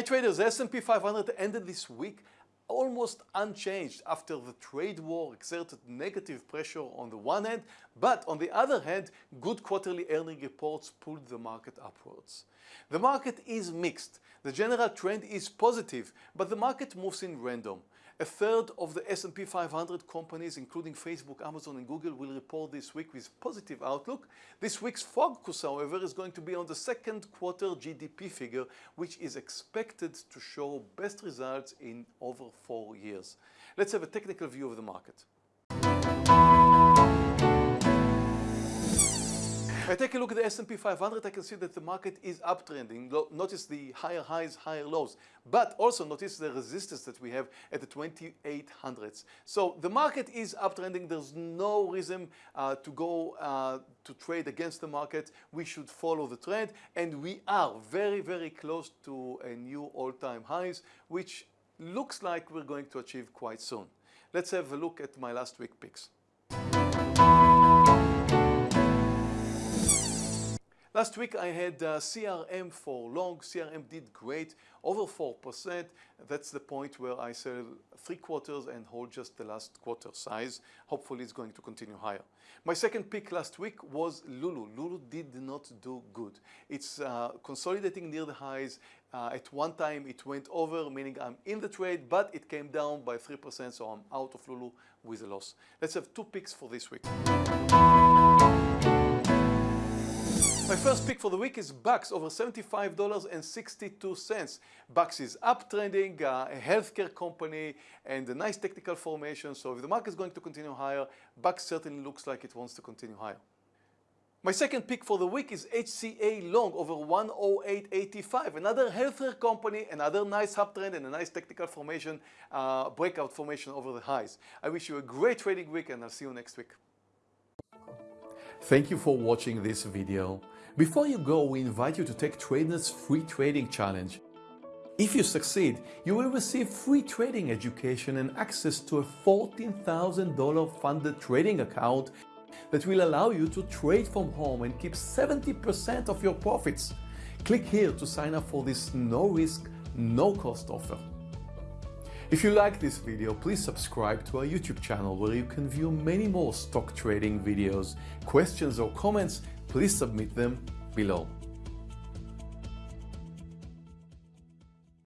Hi traders, the S&P 500 ended this week almost unchanged after the trade war exerted negative pressure on the one hand, but on the other hand, good quarterly earning reports pulled the market upwards. The market is mixed. The general trend is positive, but the market moves in random. A third of the S&P 500 companies, including Facebook, Amazon and Google, will report this week with positive outlook. This week's focus, however, is going to be on the second quarter GDP figure, which is expected to show best results in over four years. Let's have a technical view of the market. I take a look at the S&P 500, I can see that the market is uptrending. Notice the higher highs, higher lows, but also notice the resistance that we have at the 2800s. So the market is uptrending. There's no reason uh, to go uh, to trade against the market. We should follow the trend, and we are very, very close to a new all-time highs, which looks like we're going to achieve quite soon. Let's have a look at my last week picks. Last week I had uh, CRM for long. CRM did great, over 4%. That's the point where I sell three quarters and hold just the last quarter size. Hopefully it's going to continue higher. My second pick last week was Lulu. Lulu did not do good. It's uh, consolidating near the highs. Uh, at one time it went over, meaning I'm in the trade, but it came down by 3%, so I'm out of Lulu with a loss. Let's have two picks for this week. My first pick for the week is Bax, over $75.62. Bax is uptrending, uh, a healthcare company, and a nice technical formation. So if the market is going to continue higher, Bax certainly looks like it wants to continue higher. My second pick for the week is HCA Long over 108.85. Another healthcare company, another nice uptrend and a nice technical formation, uh, breakout formation over the highs. I wish you a great trading week and I'll see you next week. Thank you for watching this video. Before you go, we invite you to take TradeNet's free trading challenge. If you succeed, you will receive free trading education and access to a $14,000 funded trading account that will allow you to trade from home and keep 70% of your profits. Click here to sign up for this no-risk, no-cost offer. If you like this video, please subscribe to our YouTube channel where you can view many more stock trading videos. Questions or comments, please submit them below.